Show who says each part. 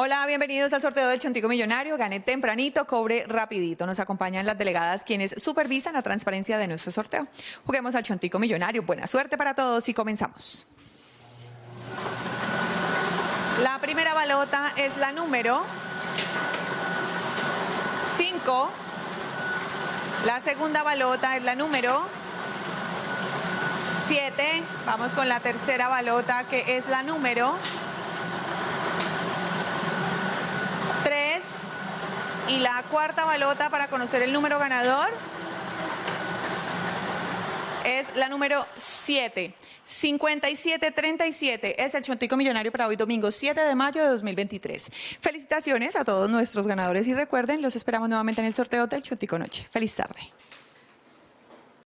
Speaker 1: Hola, bienvenidos al sorteo del Chontico Millonario. Gane tempranito, cobre rapidito. Nos acompañan las delegadas quienes supervisan la transparencia de nuestro sorteo. Juguemos al Chontico Millonario. Buena suerte para todos y comenzamos. La primera balota es la número 5. La segunda balota es la número 7. Vamos con la tercera balota que es la número Y la cuarta balota para conocer el número ganador es la número 7. 5737 es el Chontico Millonario para hoy domingo 7 de mayo de 2023. Felicitaciones a todos nuestros ganadores y recuerden, los esperamos nuevamente en el sorteo del Chontico Noche. Feliz tarde.